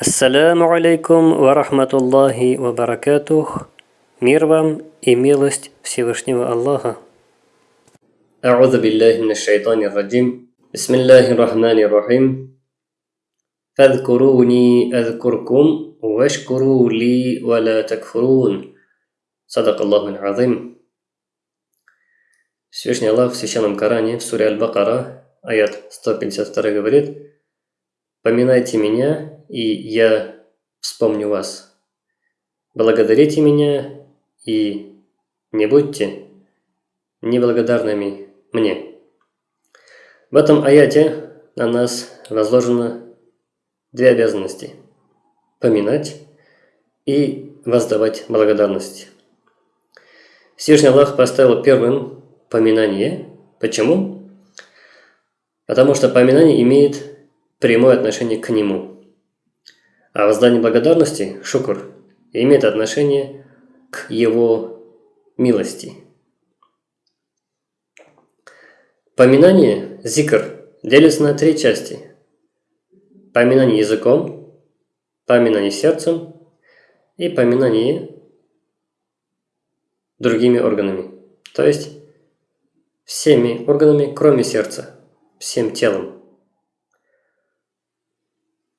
Ассаляму алейкум ва рахматуллахи ва баракатух. Мир вам и милость Всевышнего Аллаха. أعوذ بالله من الشيطان الرجيم بسم الله الرحمن الرحيم فاذكروني أذكركم واشكروا لي ولا تكفرون صدق الله العظيم Всевышний Аллах в Священном Коране, в суре Аль-Бакара, аят 152 говорит «Поминайте меня, и я вспомню вас. Благодарите меня, и не будьте неблагодарными мне». В этом аяте на нас возложено две обязанности – поминать и воздавать благодарность. Всевышний Аллах поставил первым поминание. Почему? Потому что поминание имеет прямое отношение к нему. А воздание благодарности, шукр, имеет отношение к его милости. Поминание, зикр, делится на три части. Поминание языком, поминание сердцем и поминание другими органами. То есть всеми органами, кроме сердца, всем телом.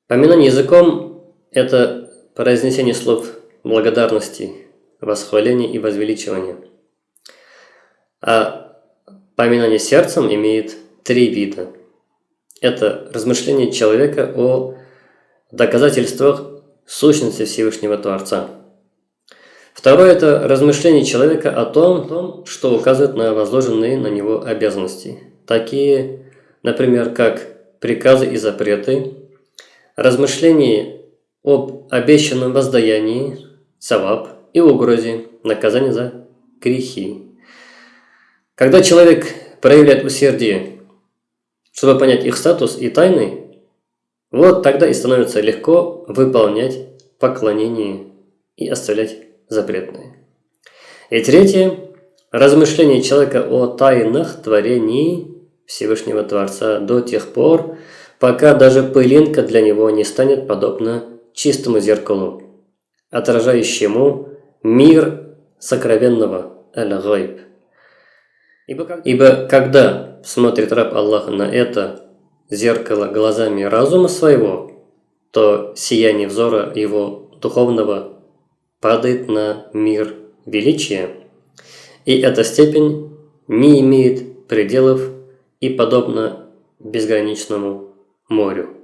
Поминание языком – это произнесение слов благодарности, восхваления и возвеличивания. А поминание сердцем имеет три вида. Это размышление человека о доказательствах сущности Всевышнего Творца – Второе – это размышление человека о том, что указывает на возложенные на него обязанности. Такие, например, как приказы и запреты, размышление об обещанном воздаянии, саваб и угрозе, наказания за грехи. Когда человек проявляет усердие, чтобы понять их статус и тайны, вот тогда и становится легко выполнять поклонение и оставлять запретные. И третье – размышление человека о тайнах творений Всевышнего Творца до тех пор, пока даже пылинка для него не станет подобна чистому зеркалу, отражающему мир сокровенного Аль-Гайб. Ибо, ибо когда смотрит раб Аллаха на это зеркало глазами разума своего, то сияние взора его духовного падает на мир величия, и эта степень не имеет пределов и подобна безграничному морю.